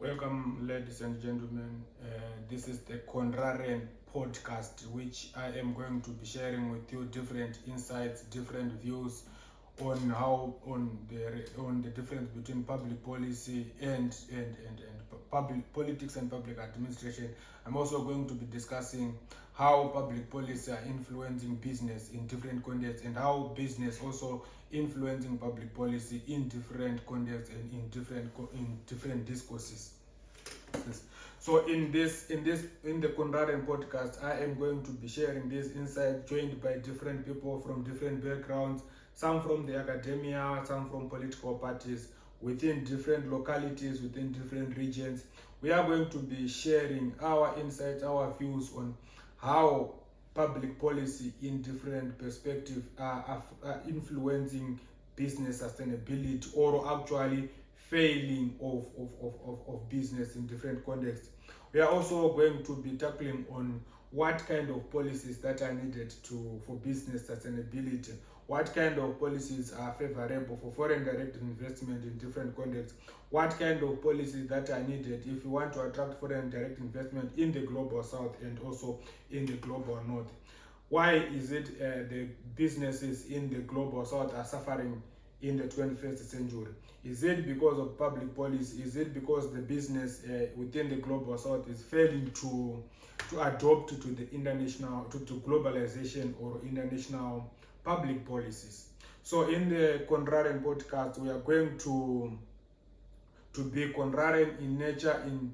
Welcome, ladies and gentlemen. Uh, this is the Contrarian podcast, which I am going to be sharing with you different insights, different views on how on the on the difference between public policy and and and, and public politics and public administration. I'm also going to be discussing how public policy are influencing business in different contexts and how business also influencing public policy in different contexts and in different in different discourses. So in this in this in the Contrarian podcast, I am going to be sharing this insight joined by different people from different backgrounds, some from the academia, some from political parties within different localities, within different regions. We are going to be sharing our insights, our views on how public policy in different perspectives are, are, influencing business sustainability or actually failing of, of, of, of, of business in different contexts. We are also going to be tackling on what kind of policies that are needed to for business sustainability, what kind of policies are favorable for foreign direct investment in different contexts, what kind of policies that are needed if you want to attract foreign direct investment in the global south and also in the global north. Why is it uh, the businesses in the global south are suffering in the 21st century? Is it because of public policy? Is it because the business uh, within the global south is failing to to adopt to the international to, to globalization or international public policies? So in the Contrarian podcast, we are going to to be contrarian in nature in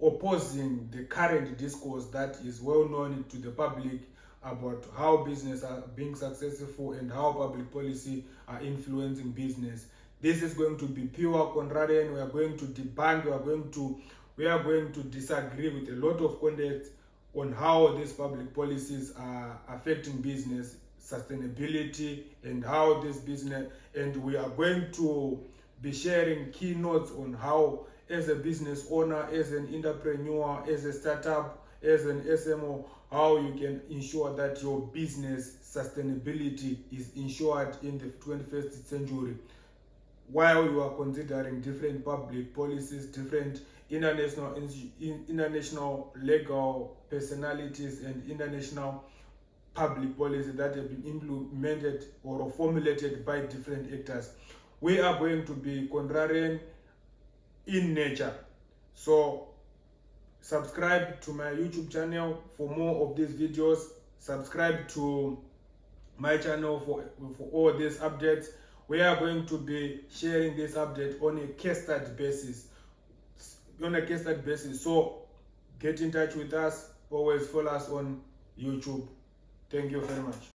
opposing the current discourse that is well known to the public about how business are being successful and how public policy are influencing business. This is going to be pure contrarian. We are going to debunk, we are going to we are going to disagree with a lot of context on how these public policies are affecting business sustainability and how this business and we are going to be sharing keynotes on how as a business owner as an entrepreneur as a startup as an smo how you can ensure that your business sustainability is ensured in the 21st century. While you are considering different public policies different international international legal personalities and international public policy that have been implemented or formulated by different actors. We are going to be contrarian in nature. So subscribe to my youtube channel for more of these videos. Subscribe to my channel for for all these updates. We are going to be sharing this update on a case study basis. On a case study basis. So get in touch with us. Always follow us on youtube thank you very much